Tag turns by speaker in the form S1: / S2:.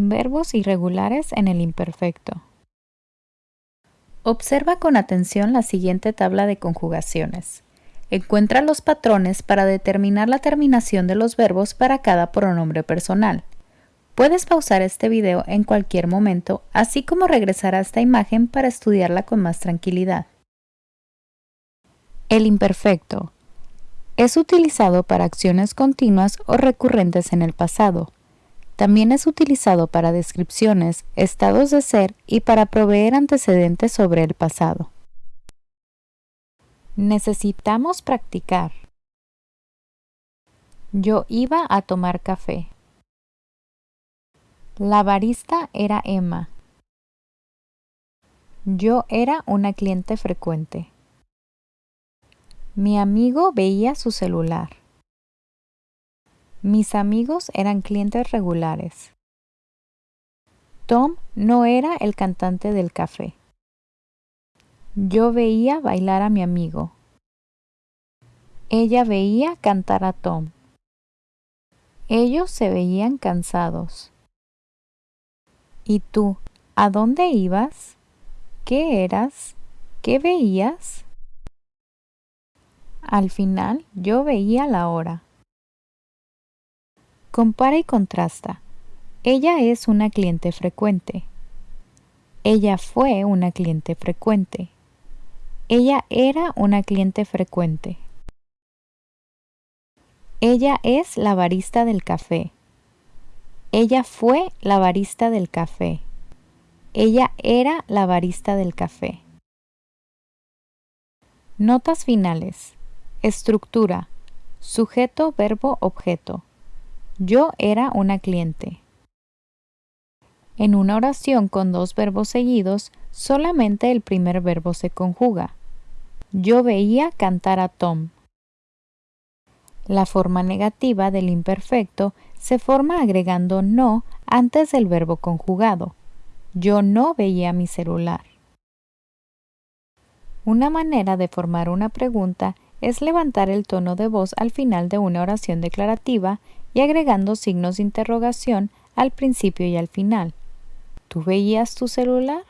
S1: Verbos irregulares en el imperfecto. Observa con atención la siguiente tabla de conjugaciones. Encuentra los patrones para determinar la terminación de los verbos para cada pronombre personal. Puedes pausar este video en cualquier momento, así como regresar a esta imagen para estudiarla con más tranquilidad. El imperfecto es utilizado para acciones continuas o recurrentes en el pasado. También es utilizado para descripciones, estados de ser y para proveer antecedentes sobre el pasado. Necesitamos practicar. Yo iba a tomar café. La barista era Emma. Yo era una cliente frecuente. Mi amigo veía su celular. Mis amigos eran clientes regulares. Tom no era el cantante del café. Yo veía bailar a mi amigo. Ella veía cantar a Tom. Ellos se veían cansados. ¿Y tú, a dónde ibas? ¿Qué eras? ¿Qué veías? Al final yo veía la hora. Compara y contrasta. Ella es una cliente frecuente. Ella fue una cliente frecuente. Ella era una cliente frecuente. Ella es la barista del café. Ella fue la barista del café. Ella era la barista del café. Notas finales. Estructura. Sujeto, verbo, objeto. Yo era una cliente. En una oración con dos verbos seguidos, solamente el primer verbo se conjuga. Yo veía cantar a Tom. La forma negativa del imperfecto se forma agregando no antes del verbo conjugado. Yo no veía mi celular. Una manera de formar una pregunta es levantar el tono de voz al final de una oración declarativa y agregando signos de interrogación al principio y al final. ¿Tú veías tu celular?